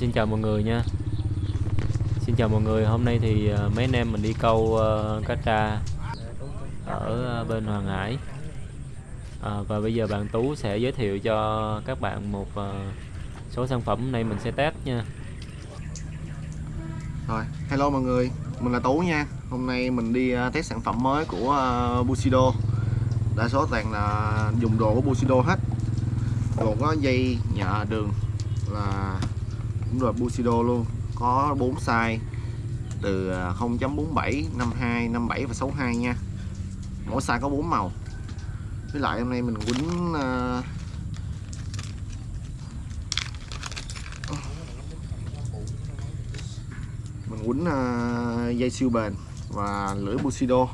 Xin chào mọi người nha. Xin chào mọi người Hôm nay thì à, mấy anh em mình đi câu uh, cá tra Ở à, bên Hoàng Hải. À, Và bây giờ bạn Tú sẽ giới thiệu cho các bạn một uh, số sản phẩm này mình sẽ test nha. Rồi, hello mọi người, mình là Tú nha. Hôm nay mình đi uh, test sản phẩm mới của uh, Bushido. Đa số toàn là dùng đồ của Bushido hết. Gồm có dây nhợ đường là cũng là Bushido luôn. Có 4 size từ 0.47, 52, 57 và 62 nha. Mỗi size có 4 màu. Với lại hôm nay mình quýnh uh, mình quýnh uh, dây siêu bền và lưỡi Bushido.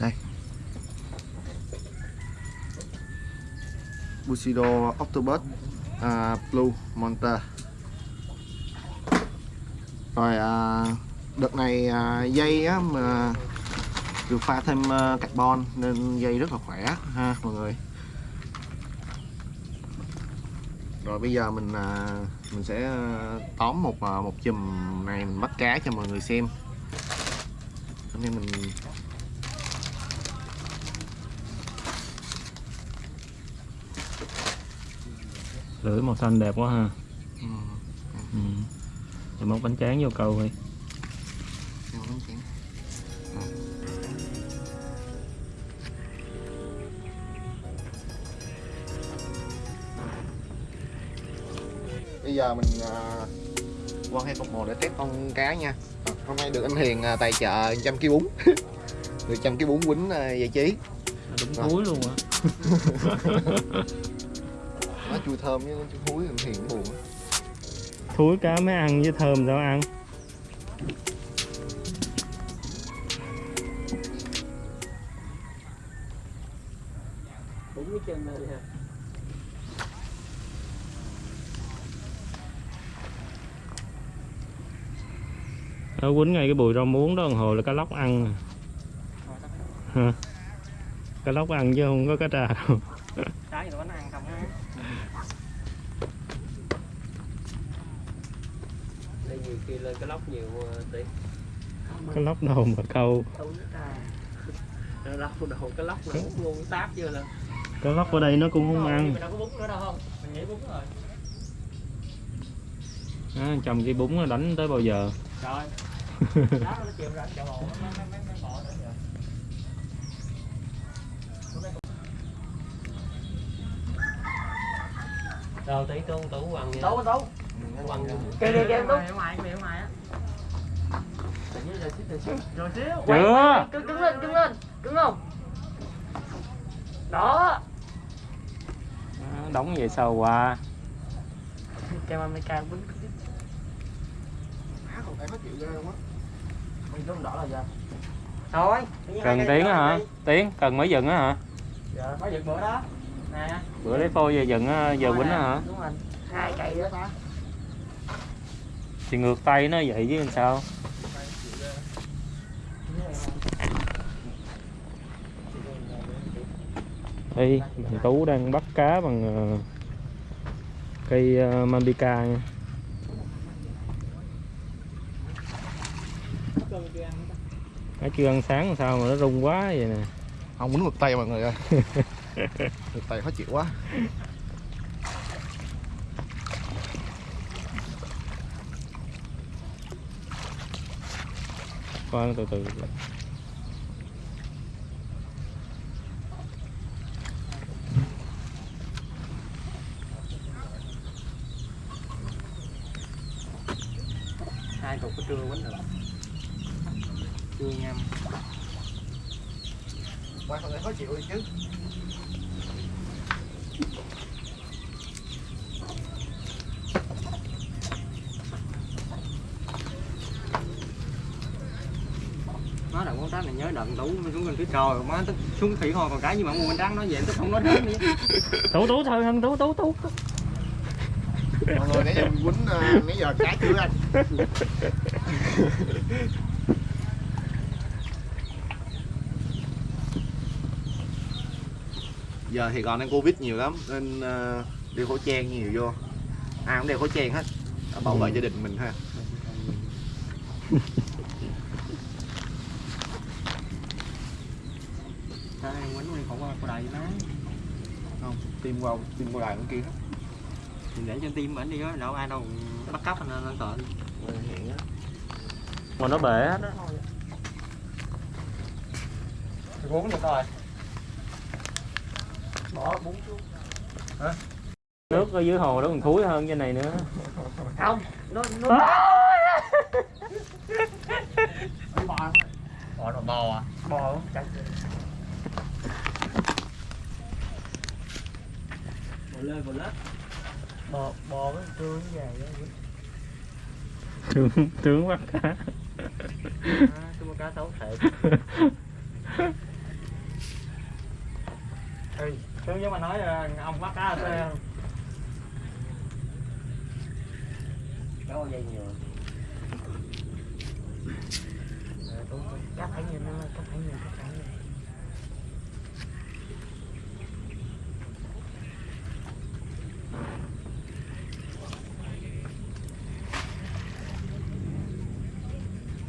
Đây. Bushido Octopus uh, Blue Monster. Rồi uh, đợt này uh, dây á, mà được pha thêm uh, carbon nên dây rất là khỏe ha mọi người. Rồi bây giờ mình à, mình sẽ tóm một một chùm này mình bắt cá cho mọi người xem. Hôm nay mình Lưỡi màu xanh đẹp quá ha. Ừ, ừ. Rồi móc bánh tráng vô câu. Rồi. bây giờ mình à, qua hai cục mồi để test con cá nha. À, hôm nay được anh Hiền à, tài trợ trăm ký bún. Được trăm ký bún quýnh à, giải trí. Đúng thúi luôn á nó chua thơm với chua thúi anh Hiền cũng buồn á. Thúi cá mới ăn với thơm sao ăn đúng cái chân này ha Nó quýnh ngay cái bùi rau muống đó hồi là cá lóc ăn à. Hả? Cá lóc ăn chứ không có cá trà đâu cái gì nó ăn không á đây nhiều khi lên cái lóc nhiều tí. Cá lóc đâu mà câu. Đâu nó lóc đồ cái lóc là bún luôn táp chưa lên Cá lóc ở đây nó cũng không ăn. Mình đâu có bún nữa đâu không? Mình nghĩ bún rồi. À, Chồng cái bún nó đánh tới bao giờ? Rồi đó nó chịu ra chậu hồ nó nó nó nó rồi rồi tí tú tú quăng nha. Tú kìa kìa kìa tú ngoài kìa ngoài á rồi xíu Chưa cứng lên cứng lên cứng không? Đó. À, Đóng vậy sao qua kem America quýnh Má còn phải khó chịu ghê luôn á mình đỏ là giờ thôi Cần tiếng hả? Tiếng cần mới dừng á hả? dạ mới dựng bữa đó. Nè. Bữa lấy phôi về dừng á, giờ quýnh á hả? đúng rồi. Hai cây đó. ta Thì ngược tay nó vậy chứ làm sao? Đây, thằng Tú đang bắt cá bằng ờ, cây uh, Mambica nha. Nó chưa ăn sáng làm sao mà nó rung quá vậy nè. Không quýnh ngược tay mọi người ơi. Ngược tay khó chịu quá Khoan từ từ. Hai cục có trưa quýnh được. Trưa nhâm qua còn phải khó chịu đi chứ má đợt con trắng này nhớ xuống gần phía trời má tức xuống thủy hồ còn cái gì mà con trắng nói vậy tức không nói đến đi. Tú Tú thôi hơn Tú Tú Tú mọi người nãy giờ mình quýnh ờ, nãy giờ cá chưa anh? Giờ thì còn đang covid nhiều lắm nên ờ, đeo khẩu trang nhiều vô. Ai cũng đeo khẩu trang hết bảo vệ gia đình mình ha Quýnh đi không có cô đầy má không tim qua tim qua đài bên kia hết Thì để cho tim ảnh đi đó, đâu ai đâu bắt cóc anh lên tội mà nó bể hết á. Uống được rồi. Bỏ bún xuống. Nước ở dưới hồ đó còn thúi hơn trên này nữa. Không, nó nó bò Bò là bò à? Bò không? Lên, bò lết Bò, bò cái tương dài đó. Tướng tướng bắt cá. À, tôi cá xấu thiệt Ừ, tướng với mà nói là ông bắt cá sao Có dây nhiều. Cắt phải nhiều năm cắt phải nhiều, cắt phải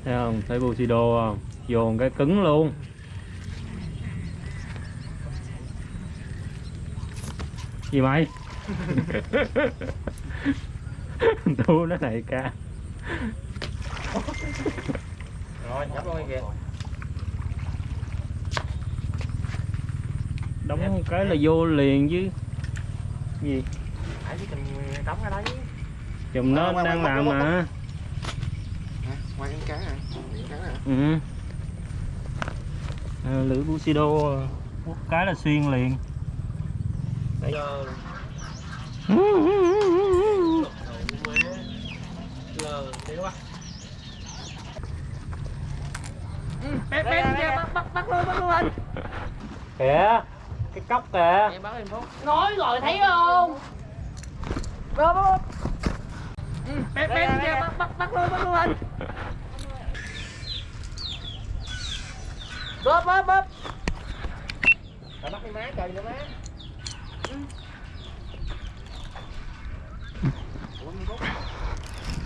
thấy không? Thấy Bushido không? Dồn cái cứng luôn. Gì mày? Thu nó này ca. Rồi, nhấp luôn kìa. Đóng cái là vô liền chứ. Gì? Đóng cái đấy. Chùm nó Ờ, đang làm mà ngoài ăn cá Miệng cá nè ừ. à, lưỡi Bushido quất cái là xuyên liền. Đi quá Bém, bém, bắt, bắt, bắt luôn, bắt luôn anh. Kìa cái cốc kìa. Em bắt em phút nói rồi thấy không? Rồi, bắt luôn Bém, bém, bắt, bắt, bắt luôn, bắt luôn anh Bóp, bóp, bóp. Rồi bắt đi má, trời nữa má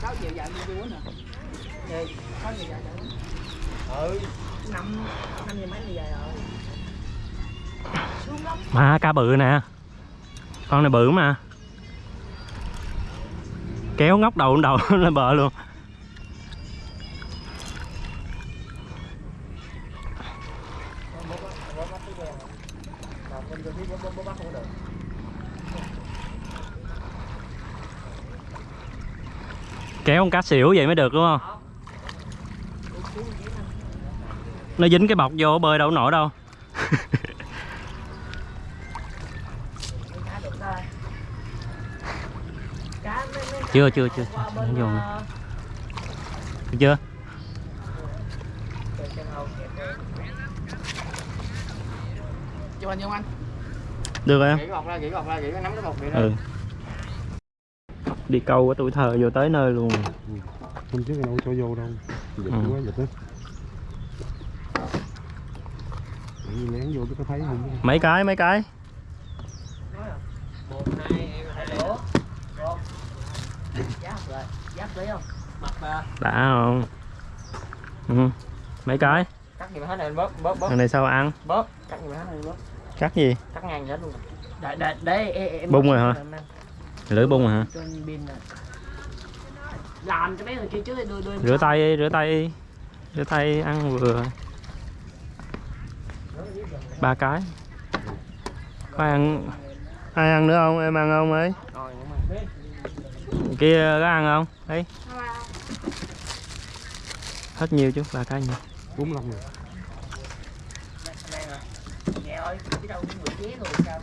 sáu giờ dạy đi quýnh hả Gì? sáu giờ dạy dạy Ừ. Năm năm giờ mấy giờ rồi? Xuống lắm mà cá bự nè. Con này bự mà. Kéo ngóc đầu lên đầu lên bờ luôn kéo con cá xỉu vậy mới được đúng không? Nó dính cái bọc vô bơi đâu nổi đâu. Chưa chưa chưa. Chưa? Vô nữa. chưa được rồi. Em Gỉ gọt ra, gỉ gọt ra, gỉ nắm cái bột vậy đó ừ đi câu của tuổi thơ vô tới nơi luôn. Hôm trước đâu cho vô đâu. Dịch Ừ. quá dịch á lén vô có thấy không? Mấy cái mấy cái? Một hai đấy đã không? Ừ. mấy cái? Cắt gì mà hết này bóp bóp bóp thằng này sao ăn? Bóp. Cắt gì mà hết này bóp. Cắt gì? Cắt ngang hết luôn. Để để để em em Bung rồi hả? Lưỡi bung hả? Làm cho mấy người kia trước đưa em rửa tay đi, rửa tay. Đi. rửa tay ăn vừa. Ba cái. Có ăn ai ăn nữa không? Em ăn không ấy? Kia có ăn không? Đấy hết nhiêu chứ ba cái nhiêu bốn lăm rồi này nè nghe ơi chứ đâu cũng người ché rồi sao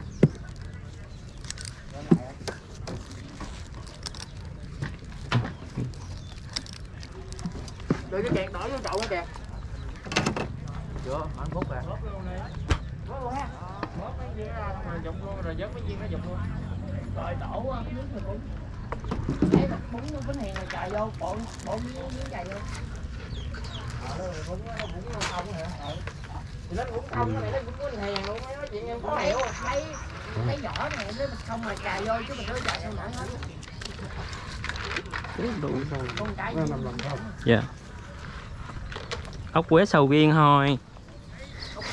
đưa cái kẹt đỏ vô chậu cái kẹt chưa anh phút rồi bóp luôn đi. Bóp luôn ha. Bóp mấy viên ra rồi dụng luôn rồi dớt mấy viên nó dụng luôn. Rồi đổ á, nước rồi cũng Ê, bún bún hiền rồi chạy vô bộ bộ miếng miếng chạy vô. Ờ nó bún nó bún nó không hả? Ờ. Thì nó bún không nó này nó bún bún hèn luôn nói chuyện em có không hiểu mấy mấy nhỏ này nếu mà không mà cài vô chứ mình nó chạy sao nặng hết. Con cái nó nằm lòng không? Dạ ốc quế sầu riêng thôi.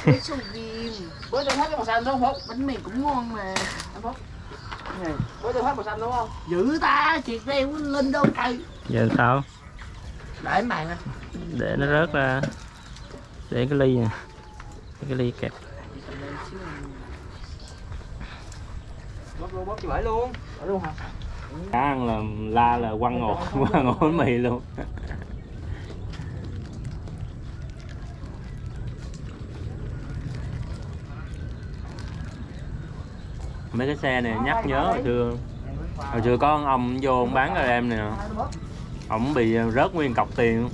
Với sầu riêng. Bữa tôi xanh đúng không bánh mì cũng ngon mà. Bữa tôi xanh đúng không? Dữ ta chuyện đeo lên đâu trời giờ sao? Để nè. Để nó rớt ra. Để cái ly nè. Cái ly kẹp. Bóp luôn bóp luôn. Ở luôn hả? Cá ăn là la là quăng ngột quăng ngột bánh mì luôn mấy cái xe này nhắc nhớ hồi xưa. Hồi xưa có ông ông vô ông bán cho em nè. Ổng bị rớt nguyên cọc tiền.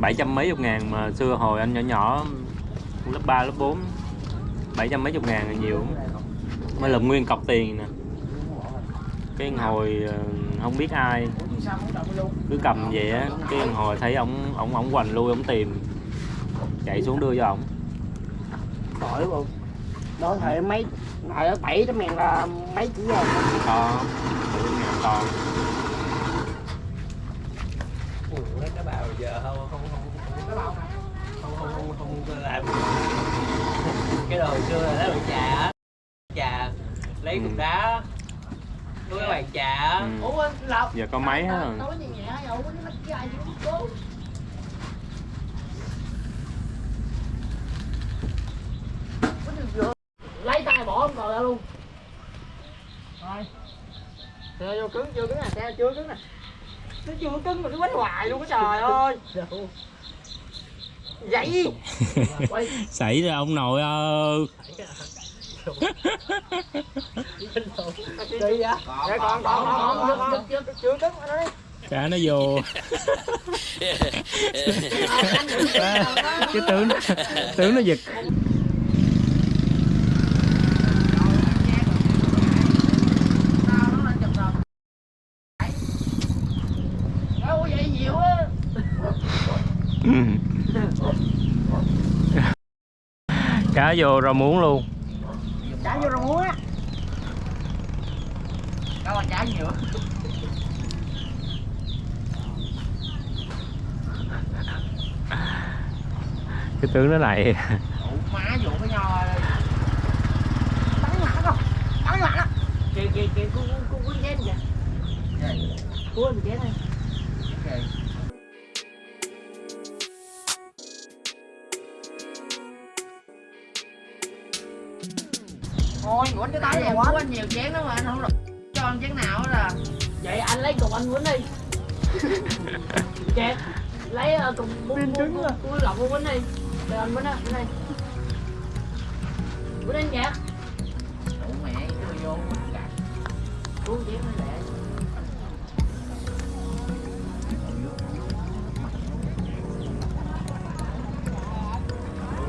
Bảy trăm mấy chục ngàn mà xưa hồi anh nhỏ nhỏ lớp 3, lớp 4 bảy trăm mấy chục ngàn là nhiều lắm. mới lượm nguyên cọc tiền nè. Cái hồi ờ, không biết ai. Cứ cầm vậy á cái hồi thấy ổng ổng ổng hoành lui ổng tìm. Chạy xuống đưa cho ổng. Tội luôn. Đó thời mấy ở bảy trăm ngàn là mấy chỉ rồi to ngàn to Ủa, cái bào giờ không không không Cái bao mà không không không không, không làm cái đồ hồi xưa là lấy bàn trà á trà lấy cục Ừ. đá với cái bàn trà á Ừ. Ủa Lộc giờ có máy hết rồi Nói nhẹ nhẹ dầu nó cái ai chứ cố lấy tay bỏ không còn ra luôn rồi xe vô cứng chưa cứng nè xe chưa cứng nè. Nó chưa cứng mà cứ quánh hoài luôn á trời ơi. vậy. Quay xảy ra ông nội ơi. Cá nó vô. Cái tướng tướng nó giật Đâu vậy nhiều á cá vô rau muống luôn. Trả vô rau muống á. Đâu mà trả nhiều. Cái tướng nó này. Ủa má vụ cái nho đây Bắn mặt không Bắn đó Kìa kìa kìa cu cu cu chén kìa. Mình chén này Thôi quánh cái tay này của anh nhiều chén lắm mà anh không được cho anh chén nào hết à. Vậy anh lấy cục anh quánh đi. Chẹt Lấy uh, cục bún bún bún lọc của quánh đi. Để anh quánh á, quánh đi. Quánh anh chẹt Ủa mẹ, đồ vô Cuốn chén nó lẹ.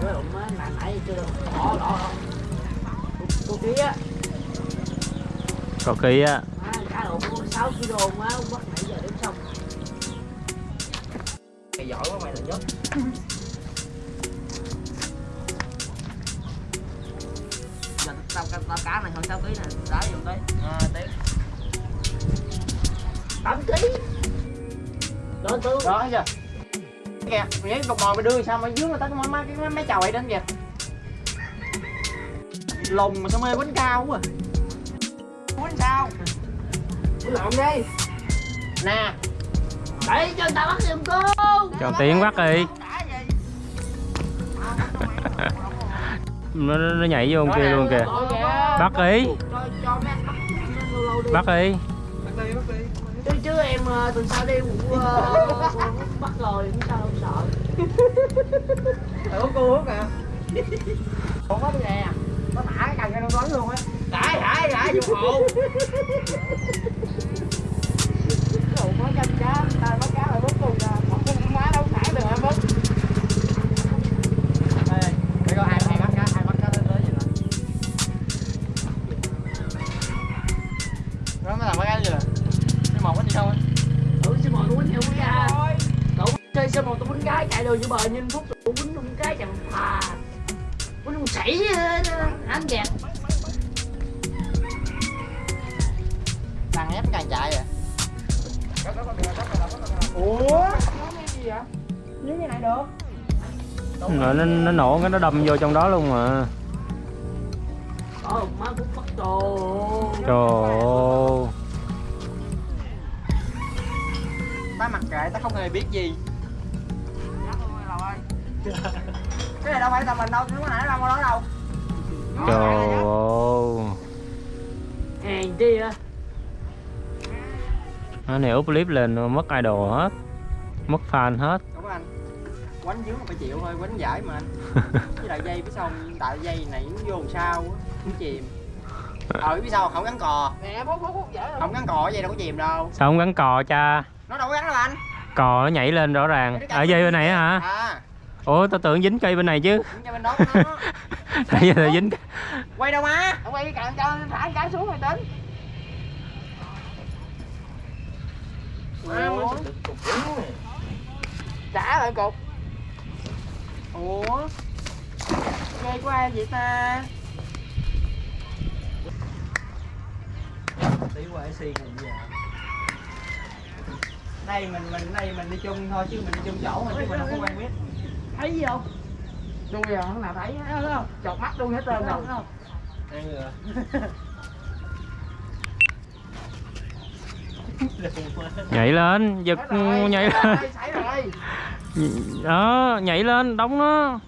Ủa, ủa, má, nãy nãy chưa được Đỏ, đỏ, đỏ Cô kia á có ký á À, cá có 6 kg ông bắt nãy giờ đếm xong. Mày giỏi quá mày là nhất Giờ tao, tao, tao cá này hơn 6 kg nè, đá vô tới à, tiếp 8 kg Đó, Đó, thấy chưa? Kìa, mày thấy cục mồi mày đưa sao? Mà dướng người ta cái mấy, cái mấy chầu ấy đến kìa Lùng mà sao mê bánh cao quá à? Bánh sao? Bánh lộn đi. Nè Để cho người ta bắt giùm cô. Cho tiếng bắt đi. Nó, nó nó nhảy vô con kia luôn kìa. Bắt đi. Bắt đi. Bắt đi. Chứ, chứ em ờ, tuần sau đi cũng ờ, bắt rồi cũng sao không sợ. Ủa cô hút à? Còn có nè nó thả cái cần ra nó luôn á. Thả thả thả vô hộ. Đồ có chân cá, ta mất cái nó đâm vô trong đó luôn mà. Ờ má cũng bắt đồ. Trời ơi. Ta mặc kệ ta không hề biết gì. Cái này đâu phải tầm mình đâu lúc nãy đâu có nói đâu trời ơi. Hàng chi á. Nó này úp clip lên mất idol hết. Mất fan hết. anh quánh dưới phải chịu thôi quánh giải mà. Anh với lại dây phía sau tại dây này nó vô làm sao nó chìm. Ờ phía sau không gắn cò. Nè bố bố bố dễ không? Gắn cò dây đâu có chìm đâu. Sao không gắn cò cha? Nó đâu có gắn đâu anh. Cò nó nhảy lên rõ ràng. Ở dây bên này á hả? à ủa tao tưởng dính cây bên này chứ. Cho bên đó tại giờ là dính quay đâu má? Ông quay cạn cho thả cái xuống rồi tính. Trả lại cục ủa? Dây của ai vậy ta? Tí qua xì này giờ đây mình mình đây mình đi chung thôi chứ mình đi chung chỗ mà chứ mình không có quen biết. Thấy gì không? Tôi giờ không nào thấy thấy không? Chọt mắt luôn hết trơn rồi. không? Đây rồi. nhảy lên giật nhảy lên. rồi đó nhảy lên đóng nó.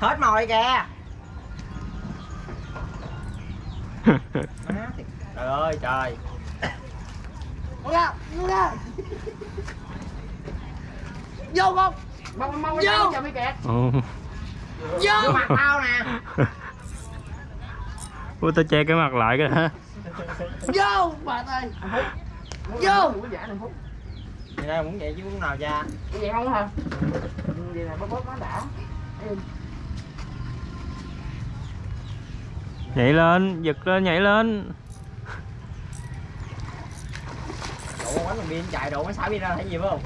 Hết mồi kìa. Trời ơi trời. Vô không? Mong vô. cho mấy kẹt. Vô mặt tao nè Ủa tao che cái mặt lại cái hả? Vô bà ơi. Vô. Vậy đây muốn vậy chứ muốn nào cha? Vậy không hả? Vậy là bóp bóp nó đã. Nhảy lên giật lên nhảy lên. Độ quánh thằng pin chạy độ nó xả pin ra thấy gì phải không?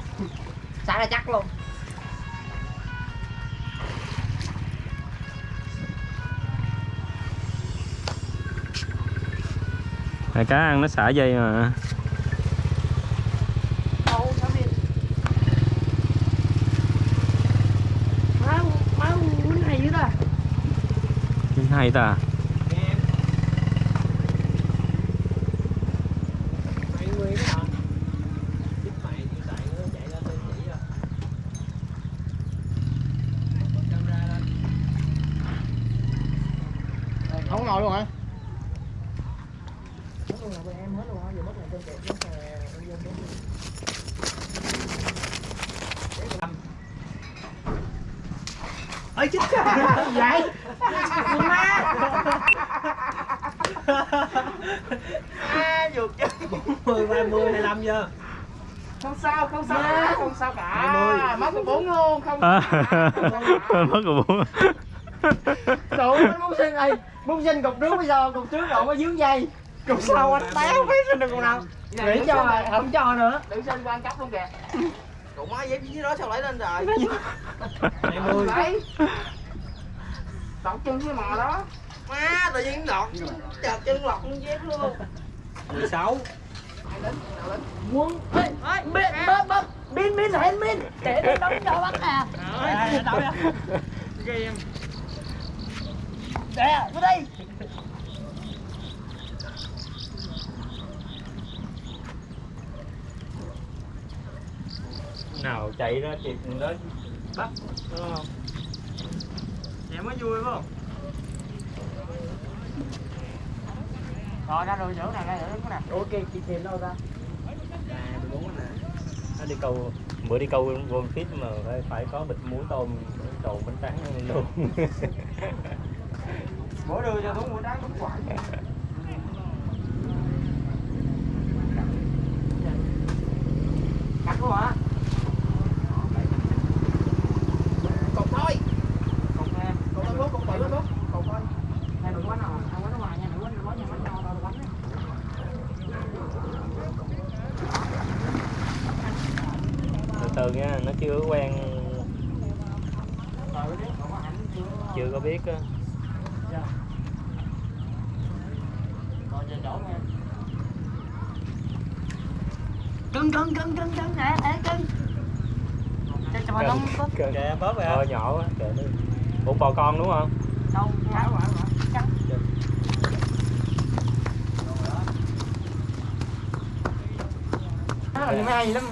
Xả ra chắc luôn Tại cá ăn nó xả dây mà. Má má hay ta em mày nguyên đó hả giúp mày chịu chạy nữa chạy ra tên chỉ rồi camera lên không có ngồi luôn hả ơi chết vậy. Má à vượt chứ 40 30 25 giờ. Không sao không sao cả không sao cả. Má có bốn luôn không à, sao cả. mất rồi bố Tụi nó muốn xin ơi muốn xin cục trước bây giờ cục trước độ có dướng dây. Cục sau anh téo biết xin được cục nào. Nghĩ cho rồi không cho nữa. Tự sinh quan cấp luôn kìa cục má dép dưới đó sao lấy lên rồi Mười đấy Đọt chân với mò đó. Má tự nhiên đọt chợt chân lọt luôn dép luôn. 16 Quân Ê, Bin, bớt, bớt Bin, bin, hẹn bin Để nó đóng cho bắt nè đâu vậy. Game Nè, vô đây nào chạy ra kịp đó bắt đúng không? Vậy mới vui phải không? Rồi ra rồi giữ này, ra giữ này ok chị tiền đâu ra à 14 nè. Nó đi câu bữa đi câu con fit mà phải, phải có bịch muối tôm đồ bánh tráng luôn. Bữa đưa cho đúng bữa đáng đúng quả. Cắt luôn hả? cột thôi Cục nè cột lên bút cột tự lên bút cột thôi Này đừng quánh nào, ăn quánh ở ngoài nha, đừng quánh, đừng quánh, đừng quánh, đừng quánh, đừng quánh từ từ nha nó chưa có quen Rồi, biết, còn có ảnh chưa chưa có biết á Rồi, về chỗ nha cưng cưng cưng cưng cưng nè nè cưng cho cho mà đông kìa bóp rồi Ờ nhỏ quá, kệ đi. Ủa bò con đúng không? đâu cá quả trắng Nó làm hay lắm.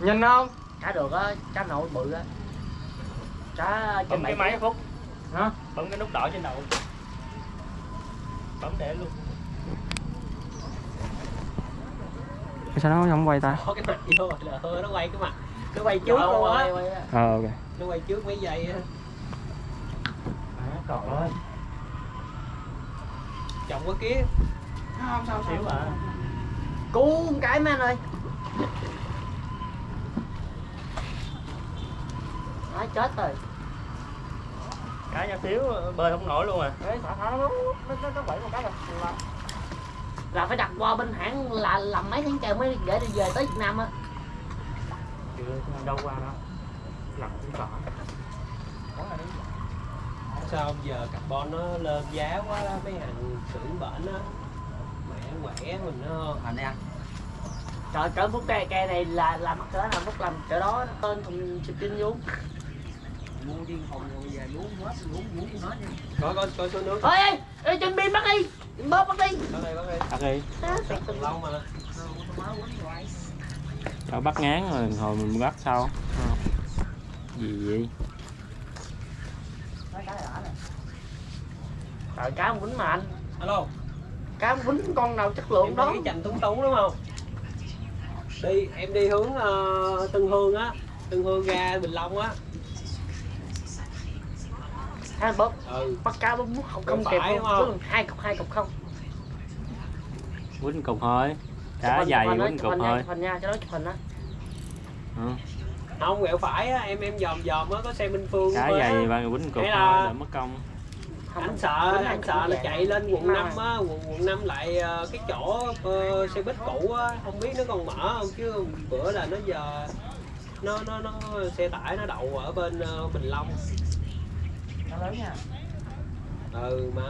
Nhìn không? cá được á cá nội bự á. Cá trên cái máy Phúc hả? Bấm cái nút đỏ trên đầu. Bấm để luôn. Sao nó không quay ta? Có cái mặt vô rồi là hơi nó quay cái mặt Nó quay trước luôn á. Ờ ok. Nó quay trước mấy giây á. Trời ơi Chồng có kia không sao Xíu à. Cứu một cái mấy anh ơi. Nói chết rồi. Cá nhỏ xíu bơi không nổi luôn à. Ê, thả thả nó nó nó nó bậy một cái rồi là, là phải đặt qua bên hãng là làm mấy tháng trời mới để đi về tới Việt Nam á đâu qua đâu Lặn cũng cỏ Sao giờ carbon nó lên giá quá mấy hàng xưởng bệnh á Mẹ quẻ mình nó Thành ăn Trời cỡ phút cây cây này là làm cỡ nào phút làm cỡ đó tên thùng xịt tin vô mua điên phòng rồi về muốn hết muốn muốn hết nha. Có có có số nước. Ơi ê, trên pin bắt đi bóp bắt đi. Có đây Bắt đi. Sắp từng lâu mà Cho bắt ngán rồi hồi mình bắt sau. Gì vậy? trời cá ông quýnh mà anh. Alo. Cá ông quýnh con nào chất Em lượng đi đó? cái chành túng túng đúng không? Đi, em đi hướng ờ, Tân Hương á. Tân Hương ra Bình Long á. Hai bóp. Ừ. Bắt cá bóp không không kịp đúng không? Hai cục hai cục không. Quýnh cục thôi. Hình, dày chụp cục thôi. chụp hình nha cho nó chụp hình á Ừ. Không, quẹo phải á, em em dòm dòm á, có xe Minh Phương Cá á. dày ba quýnh cục thôi, là- đỡ mất công. Anh sợ, anh sợ là chạy lên quận 5 á, quận, quận 5 lại ờ, cái chỗ ờ, xe buýt cũ á, không biết nó còn mở không chứ bữa là nó giờ nó nó nó xe tải nó đậu ở bên ờ, Bình Long. nó lớn nha Ừ mà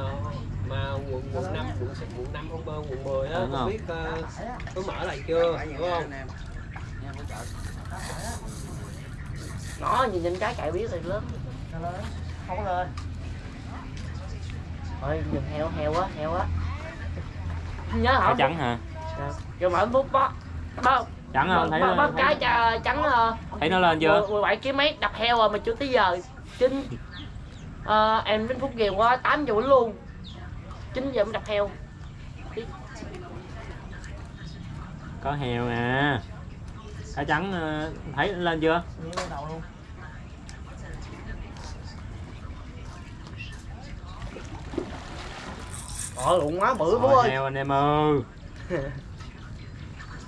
mà quận quận 5 quận quận 5 không quận 10 á, Đúng không không? biết ờ, có mở lại chưa, đúng không? nó nhìn nhìn cái chạy biết thì lớn. Nó lớn không lên. Thôi nhìn heo heo quá heo quá nhớ hả? Trắng hả? rồi mở bút bó bó Trắng không? Thấy bó, cái trắng thấy nó lên chưa? 17 kg mấy đập heo rồi mà chưa tới giờ. Chín. Ờ, em đến phút về qua 8 giờ luôn 9 giờ mới đập heo Có heo à. Cá trắng ờ, thấy nó lên chưa? đầu luôn Ờ lụng quá bự bố Rồi, ơi heo anh em ơi.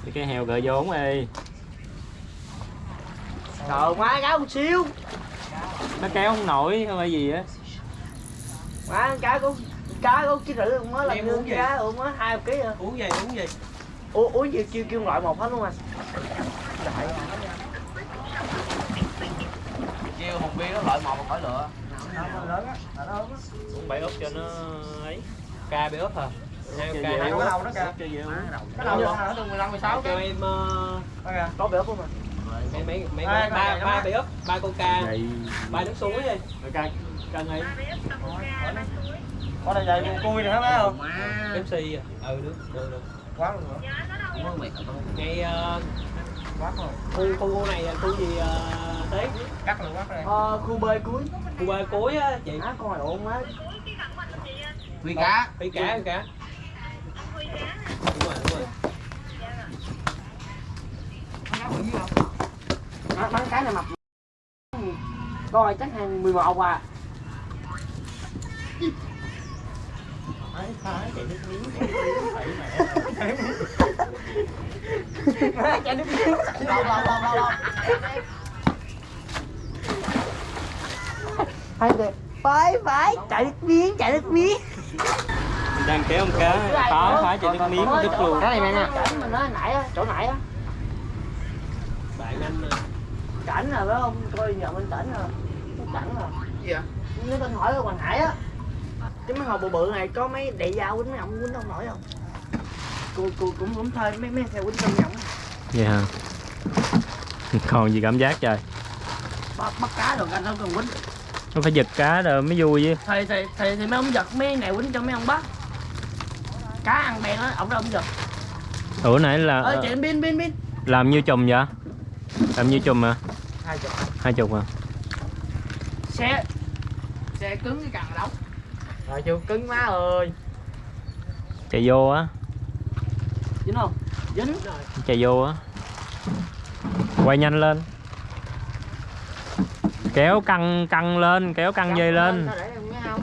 Cái cái heo gợi vốn đi. Trời má cá một xíu Nó kéo không nổi hay phải gì á. Má cá có cá có ký rưỡi luôn á là Em như uống gì? cá luôn á hai ký à Uống gì, uống gì? Ủa uống gì kêu kêu loại một hết luôn anh Đại Kêu hùng bia nó loại một khỏi lựa. lớn á Uống bảy úp cho nó ấy. Ca bê ốp hả? Ca ốp. đầu nó kìa. Cái đầu nó từ 15 16 Cho em ờ, Có bể không mà mấy mấy mấy ba ba bê ốp, ba coca, ba nước suối đi. rồi ca cân ấy. Có đây dày con cui này hả má không? Pepsi à? Ừ được, được được. Quá luôn rồi Ngay ờ, Quá rồi khu khu khu này là khu gì ờ, thế? Cắt luôn quá rồi Ờ khu bơi cuối Khu ba cuối á chị. Má con này ổn quá Phi cá. Phi cá, phi cá. Đúng rồi, đúng rồi. Má- Bắn cái này mập Coi chắc hàng 11 à Má chạy nước miếng Lâu lâu lâu lâu lâu Phải được Phải phải. Chạy nước miếng chạy nước miếng. Mình đang kéo con cá khó phải cho nước miếng đứt luôn. Cái này mẹ nè. Mình nói nãy á, chỗ nãy á Bạn anh Cảnh rồi phải không? Coi giờ bên cảnh rồi Cảnh rồi Gì vậy? Nếu tên hỏi ở Hoàng Hải á Cái mấy hồ bự bự này có mấy đại dao quýnh mấy ông quýnh đâu nổi không? cô cô cũng cũng thôi mấy mấy xe quýnh trong nhộng vậy hả? Còn gì cảm giác trời? Bắt bắt cá được anh không cần quýnh. Nó phải giật cá rồi mới vui chứ. Thì thì thì, thì mấy ông giật mấy này quýnh cho mấy ông bắt. Cá ăn bèn á ông đó ông giật. Ủa nãy là ơi chị pin pin pin làm nhiêu chùm vậy? Làm nhiêu chùm à hai chục. Hai chục à xe xe cứng cái càng đóng rồi chưa cứng má ơi chạy vô á dính không dính rồi chạy vô á quay nhanh lên kéo căng căng lên kéo căng dây lên không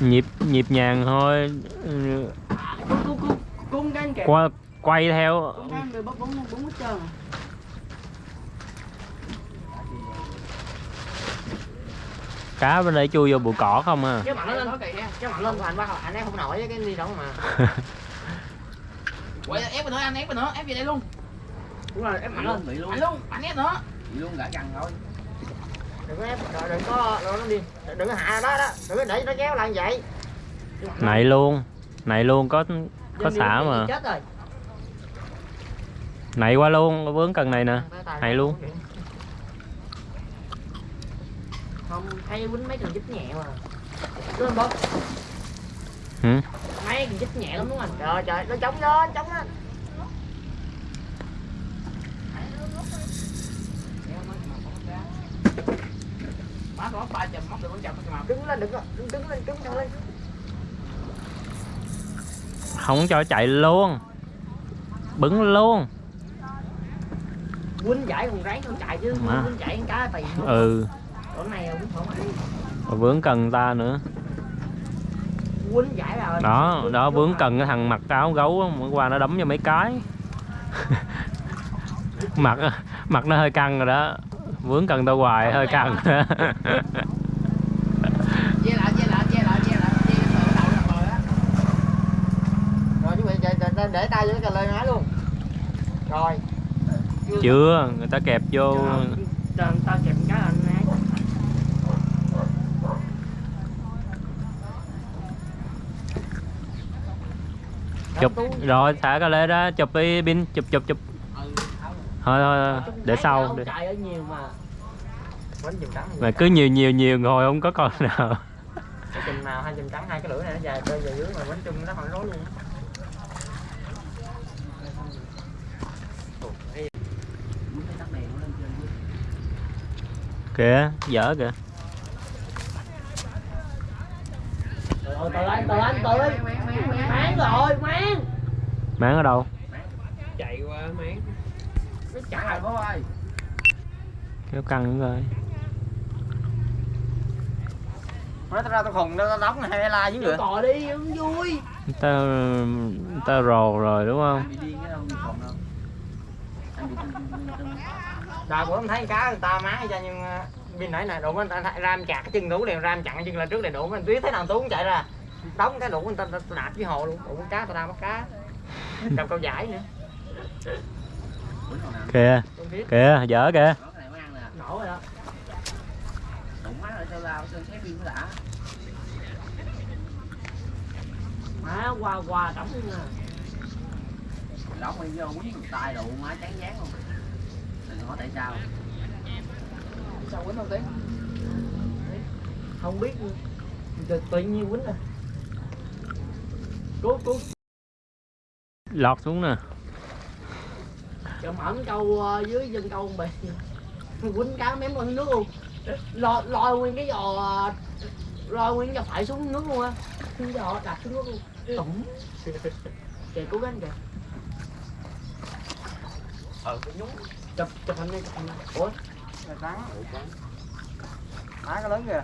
nhịp nhịp nhàng thôi Ừ, cung cung cung cung qua quay theo. Cá bên đây chui vô bụi cỏ không à? Cái lên. Lên anh ép không nổi với cái đi đâu mà. Quay ép vào nữa anh ép vào nữa ép về đây luôn. Đúng rồi ép mặt lên. Bị luôn. anh luôn anh ép nữa bị luôn cả gần thôi. Đừng có ép rồi đừng có nó đi. Đừng có hạ đó đó. Đừng có để nó kéo lại như vậy. Này luôn. Này luôn có có xả mà. chết rồi này qua luôn vướng cần này nè. Hay luôn. không hay quýnh mấy cần chích nhẹ mà. Đúng không ừ. mấy cần chích nhẹ lắm đúng không? Anh trời trời nó chống lên chống lên má có ba chùm móc được con chùm mà đứng lên đừng có đứng đứng lên đứng lên. Không cho chạy luôn. Bứng luôn quýnh giải còn ráng con chạy chứ Má. quýnh giải con cá tiền không ừ. Chỗ này quýnh không ai mà vướng cần ta nữa. Quýnh giải rồi đó đó vướng cần cái thằng mặc áo gấu hôm qua nó đấm cho mấy cái. Mặt mặt nó hơi căng rồi đó. Vướng cần tao hoài hơi căng. Để, tay với cái lời nói luôn. Rồi chưa người ta kẹp vô. Chụp cái anh ấy. Chụp. Rồi thả cái lê ra chụp đi pin chụp chụp chụp. Thôi thôi để sau để. mà. Cứ nhiều nhiều nhiều ngồi không có con nào. Cái chùm nào hai chùm trắng hai cái lưỡi này nó dài rơi về dưới mà bánh chùm nó còn rối luôn kìa dở kìa. Rồi, từ anh, từ anh, từ anh Máng rồi, máng máng ở đâu? Chạy qua máng. Nó chạy bố ơi kéo căng nữa rồi. Nói tao ra tao khùng, tao đóng này hay la dưới nữa Cò đi, không vui. Ta ta rồ rồi đúng không Trời bữa em thấy cá người ta má cho nhưng ờ, bên nãy này đụng anh ta ram chặt cái chân tú liền ram chặn chân lên trước này đụng anh tuyết thấy thằng tú cũng chạy ra đóng cái đụng anh ta, ta, ta đạp với hồ luôn đụng cá tao ra bắt cá. Cầm câu giải nữa. Kìa biết. kìa dở kìa. Nổ rồi đó. Má qua qua đóng luôn à đóng đi vô một tay đủ má chán dán luôn hỏi tại sao sao quýnh không tiếng không biết tự, tự nhiên quýnh à. Cố cố lọt xuống nè. Chợ mởn câu ờ, dưới chân câu bị quýnh cá mém lên nước luôn. Lòi lòi nguyên cái giò ờ, lòi nguyên giò phải xuống nước luôn á. Cái giò đặt xuống nước luôn. Tủng kìa cố gắng kìa. Ờ cái nhúng chụp chụp hình đi chụp hình đi. ủa? Là trắng má cái lớn kìa.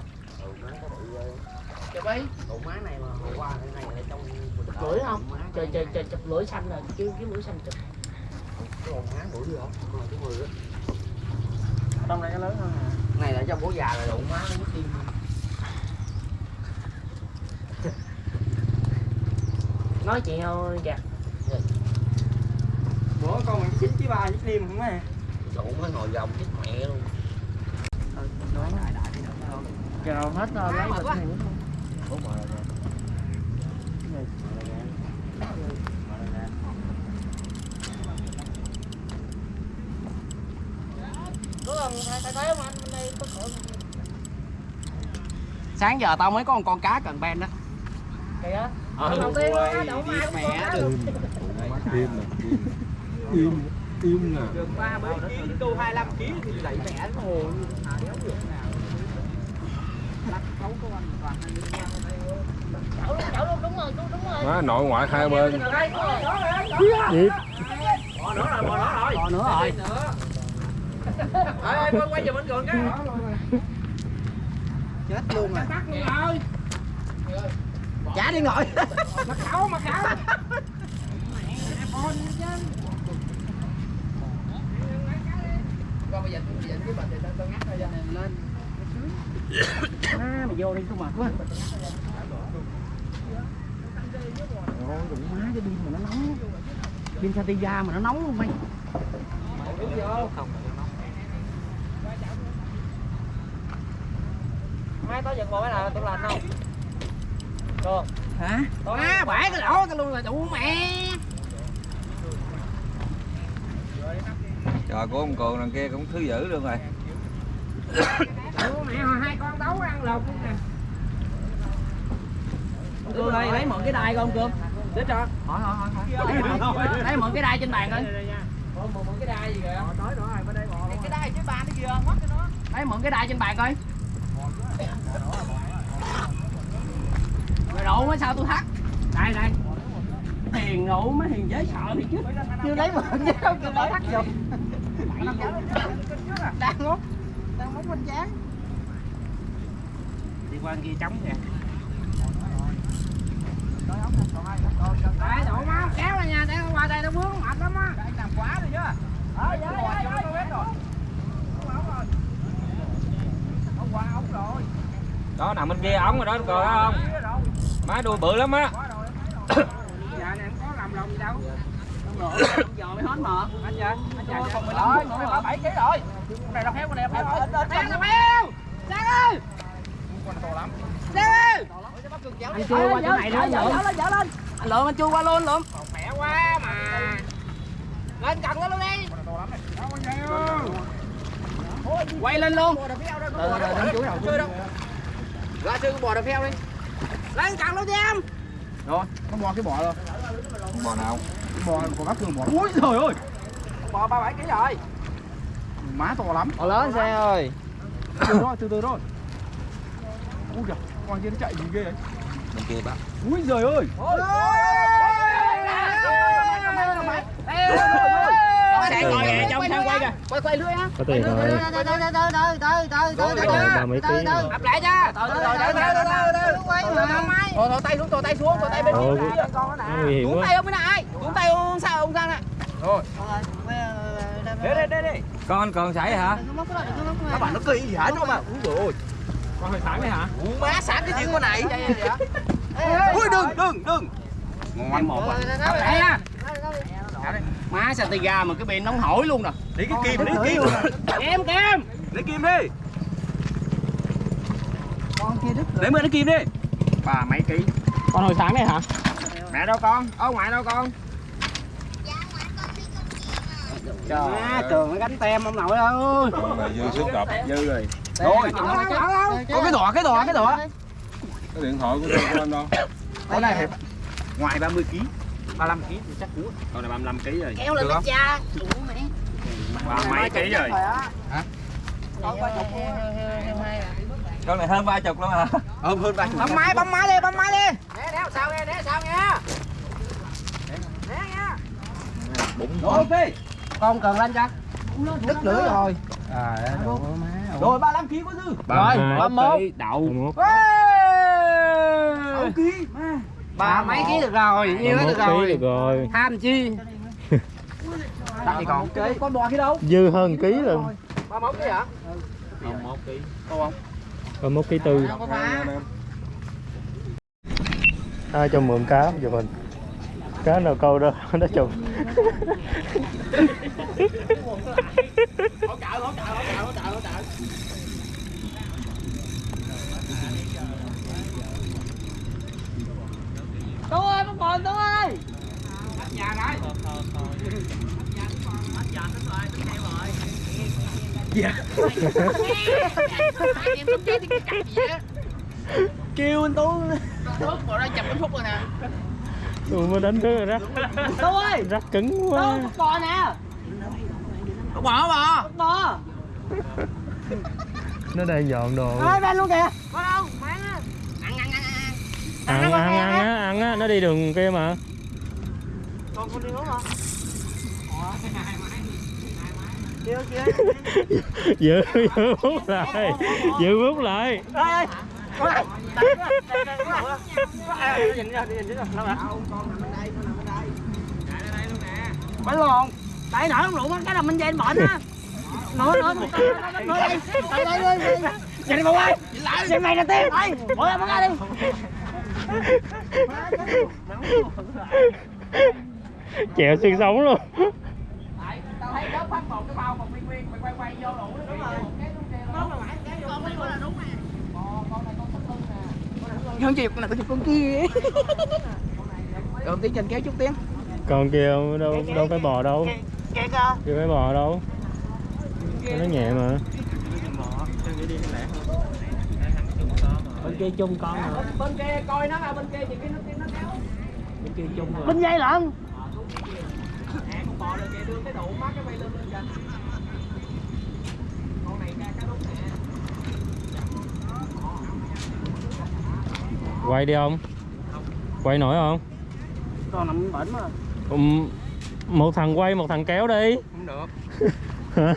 Chụp đi. Ủa má này mà hồi qua cái này là trong chụp lưỡi không? trời trời trời chụp lưỡi xanh rồi chứ cái lưỡi xanh chụp. Cái con má bữa gì không rồi cái mười á. Trong này cái lớn hơn à này là trong bố già là đụng má nó mất tim nói chuyện thôi kìa bữa con mình chín chí ba chín liêm không á đụng nó ngồi vòng chết mẹ luôn. Chờ hết rồi lấy bịch này sáng giờ tao mới có một con cá cần ben đó kìa. Ờ đầu tiên á, đậu mẹ cũng im im im nè đường ba mấy ký đô 25 ký thì đẩy mẹ nó hồ. Như đéo được nào? Lắc cấu của anh toàn hai đứa nhau chậu luôn đúng rồi đúng, rồi. Má nội ngoại hai bên. Nhịp. bò nữa rồi bò nữa rồi. Bò nữa rồi. Ơi quay quay về bên cường cái. Chết luôn rồi. Bắt luôn rồi. Trả đi ngồi. Khảo bây giờ tôi giờ cái bệnh thì tao ngắt ra lên. À, mày vô đi không mệt quá. Ôi, đụng má cái pin mà nó nóng. Pin Satya mà nó nóng luôn mày. Mai tối giật bộ nào tôi làm không? Được. Hả? Má bể cái lỗ tao luôn là đủ mẹ Trời của ông cường đằng kia cũng thứ dữ luôn rồi. Mẹ hồi hai con đấu ăn lột luôn nè. Cương ơi lấy mượn cái đai con cương để cho. Hỏi hỏi hỏi hỏi lấy, mượn cái đai trên bàn coi. Một cái đai gì kìa? Tới rồi bên đây bò cái đai trên bàn nó kìa mất cái nó lấy mượn cái đai trên bàn coi. Rồi độ mới sao tôi thắt? Đây đây. Hiền nụ mới hiền dễ sợ thì chứ. Chưa lấy mượn chứ không chưa lấy thắt vô đang ngốt đang ngốt bên chán đi qua kia trống kìa. Đấy, đổ máu kéo ra nha, để qua đây nó vướng mệt lắm á. làm quá rồi chứ ờ dạ dạ dạ tôi biết rồi. Ông qua ống rồi. Đó nằm bên kia ống rồi đó cười không? Má đuôi bự lắm á. Dạ này không có làm lòng gì đâu. giờ mới hết mà. Anh dạ anh dạ còn 15 phút nữa 7 kg rồi. Con này nó héo con này héo rồi Heo là heo. Sang ơi. Sang ơi. anh chưa qua chỗ này nữa dở lên dở lên. Anh lượm anh chưa qua luôn lượm. Khỏe quá mà. Lên cần nó luôn đi. quay lên luôn. Chơi đâu. Ra sư bò đập heo đi. Lên cần luôn đi em. rồi có bò cái bò rồi Bò nào bò còn gấp cường bò. Ui trời ơi. Bò ba bảy kg rồi. Má to lắm. Bò lớn xe ơi. từ từ thôi từ từ thôi. Ui giời con kia nó chạy gì ghê vậy? Bên kia bác. Ui giời ơi. Kìa, trong sang quay kìa. quay quay lưới á. Có tiền rồi. Rồi ba mấy ký rồi. Ập lại cho. từ từ từ từ từ thôi thôi tay xuống thôi tay xuống thôi tay bên kia nguy hiểm quá. tay ông bên này cuốn tay ông sao ông sang nè rồi đây đây đây đây. Con anh cường xảy hả các bạn nó kỳ gì hả? Nó mà ui rồi con hồi sáng đây hả? Ui má sáng cái chuyện con này. Ui đừng đừng đừng. Ngon một à đây nha. Má Santiga mà cái bên nóng hổi luôn nè lấy cái kim lấy kim. Em kem. lấy kim đi. Con kia đứt lấy mượn cái kim đi. Ba mấy ký. Con hồi sáng này hả? mẹ đâu con? Ông ngoại đâu con Má trường nó gánh tem ông nội ơi. Con này dư sức đập dư rồi. Rồi. Có cái đỏ cái đỏ cái đỏ. Cái điện thoại của tôi của anh đâu con này ngoài 30 kg 35 kg thì chắc cú con này 35 kg rồi. Kéo lên cái cha. Đủ mẹ. ba mấy kg rồi. Con này hơn ba chục luôn hả? Hơn hơn ba Bấm máy, bấm máy đi, bấm máy đi. Né đéo sao nghe, né sao nghe. Né nha. ok Con cần lên cho. đứt lưỡi rồi à rồi 35 kg có dư Rồi, bấm một Đậu. Một. 6 kg Ba mấy ký được rồi, nhiêu được ký rồi. được rồi. Tham chi. Thì còn cái con bò kia đâu Dư hơn ký luôn. 31 kg hả Rồi một ký tư. Ai cho mượn cá giùm mình. Cá nào câu đó nó chụp hỗ ơi con bồn tôi ơi nhà rồi dạ. Kêu anh tú. Nước bộ ra chậm cái phút rồi nè. Ủa mới đánh thứ rồi rắc tú ơi? Rắc cứng quá. Tú bò nè. Bò bò. Bò. Nó đang dọn đồ. Ơi bên luôn kìa. Có đâu, bán á Ăn, ăn, ăn, ăn. Ăn ăn ăn á, ăn. á, nó đi đường kia mà. Còn con đi uống hả? Kêu Giữ, giữ bút lại. Giữ bút lại. Ơi ơi quá nhìn ra nhìn đâu nè bánh lòn tại nở không rượu cái là mình dây bệnh á nữa nữa nữa đây đây đây đi nhìn đi bộ ơi nhìn mày là tiên đây bỏ ra bỏ ra đi Chèo xương sống luôn Tao thấy đó phát một cái bao một viên viên Mày quay quay vô đủ Đúng rồi Con này con là đúng nè Con này con thích hơn con chịu này con chịu con kia. Rồi tiếng trên kéo chút tiếng Con kia đâu đâu phải bò đâu. Kẹt à. Kia phải bò đâu. Nó nhẹ mà. Bên kia chung con rồi. Bên kia coi nó là bên kia thì cái nó nó kéo. Bên kia chung rồi. Bên dây lận. Con bò lên kìa đưa cái đủ mắt cái bay lên lên kìa Con này ra cá đúng nè Quay đi không? Quay nổi không? còn nằm bệnh mà. Ừm, một thằng quay một thằng kéo đi. Không được. Hả?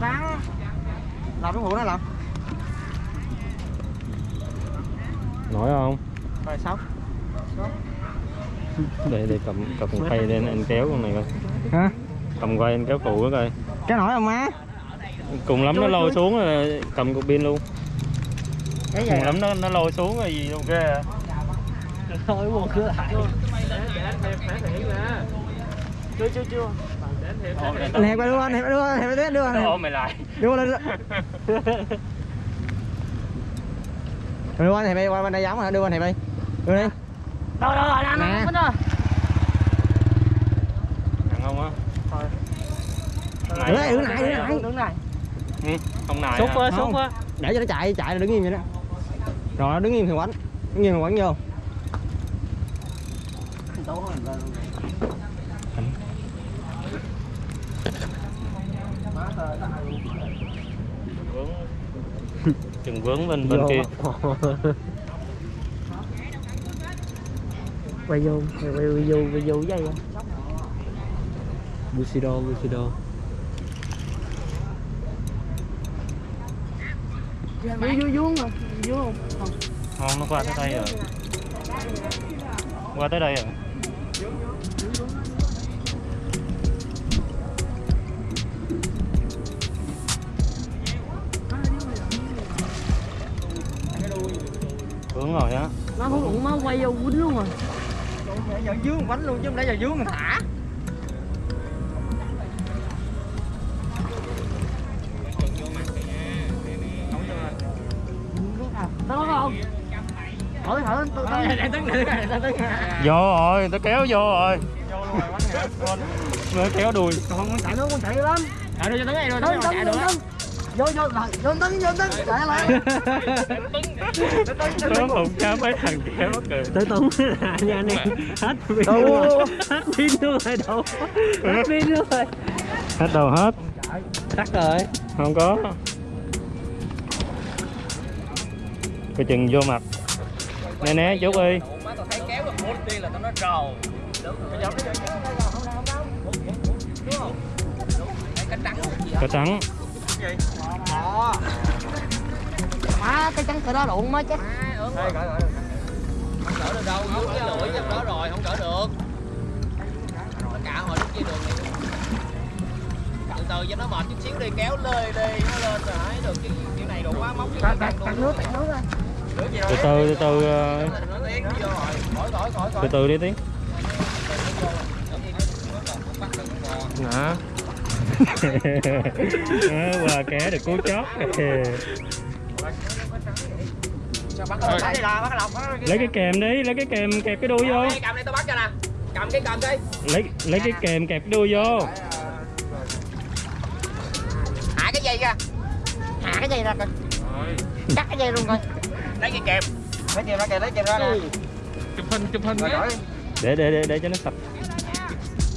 ráng làm cái vụ đó làm. Nổi không? Rồi sao? Để để cầm cầm quay lên anh kéo con này coi. Hả? Cầm quay anh kéo cụ đó coi. Cái nổi không má cùng lắm nó Chui, lôi chui. xuống rồi cầm cục pin luôn. Cái cùng lắm nó nó lôi xuống rồi gì ok à thôi buồn cửa lại chưa chưa chưa anh hẹp qua đưa anh hẹp đưa anh hẹp đưa đưa anh hẹp mày lại đưa. Lên đưa anh hẹp đi qua bên đây giống hả đưa anh hẹp đi. Đưa đi. Đâu đâu rồi, Nè. nó nó nặng không á. Này đứng này đứng này đứng này Ừ, không nài Xúc quá, Không. xúc quá. Để cho nó chạy chạy là đứng im vậy đó. Rồi nó đứng im thì quánh. Đứng im thì quánh vô. Chừng vướng bên bên kia. Quay vô, quay, quay, quay vô, quay vô dây. Á Bushido, Bushido vô vô vô mà. Vô. Không nó qua tới đây rồi. Qua tới đây rồi. Vướng rồi á. Nó không cũng nó quay vô quýnh luôn rồi. Giờ dướng quánh luôn chứ không lẽ giờ dướng thả đứng vô rồi tôi kéo vô rồi. Mới kéo đuôi còn con chạy nữa con chạy lắm. Chạy đưa cho tấn này rồi tấn tấn tấn vô vô rồi vô tấn vô tấn chạy lại. Nó không dám mấy thằng kéo mắc cười. Tới Tuấn là nha anh em Hết pin luôn rồi. Hết pin luôn rồi đâu? Hết pin luôn rồi. Hết đầu hết? Tắt rồi. Không có. Coi chừng vô mặt trầu Cái trắng gì cá trắng má cái trắng cỡ đó lộn má chết Không cỡ được đâu, dưới cái lưỡi trong đó rồi, không cỡ được cả hồi lúc kia đường này Từ từ cho nó mệt chút xíu đi, kéo lê đi, nó lên rồi hãy được chứ kiểu này đủ quá móc tạt nước tạt nước gì từ từ từ từ ờ, từ từ đi tiến? Đó, qua ké được cú chót. Lấy cái kèm đi lấy cái kèm kẹp cái đuôi vô. Cầm đây tao bắt cho nè. Cầm cái cầm đi. Lấy lấy cái kèm kẹp đuôi vô. Hạ cái dây ra. Hạ cái dây ra coi. Cắt cái dây luôn coi lấy cái kèm. Lấy kèm ra kìa lấy kèm ra nè. Chụp hình chụp hình rồi để để để để cho nó sạch.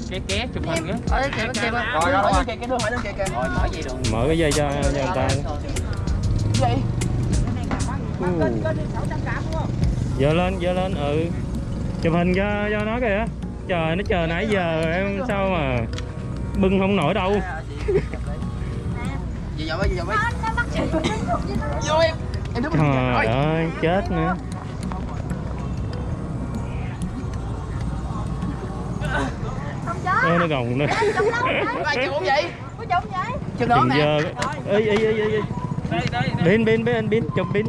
Ké ké chụp hình á rồi rồi rồi. cái hỏi kìa. Mở gì được. Mở cái dây cho, cho người ta. Dây dơ lên dơ lên ừ. Chụp hình cho cho nó kìa. Trời nó chờ nãy giờ em sao mà bưng không nổi đâu. Gì vậy gì vậy vô em trời ơi chết nữa. Ê, nó gồng nữa ai chịu không vậy? Có trúng vậy? chừng đó đừng nè. dơ ê ê ê ê đây đây đây. Pin pin pin pin chụp pin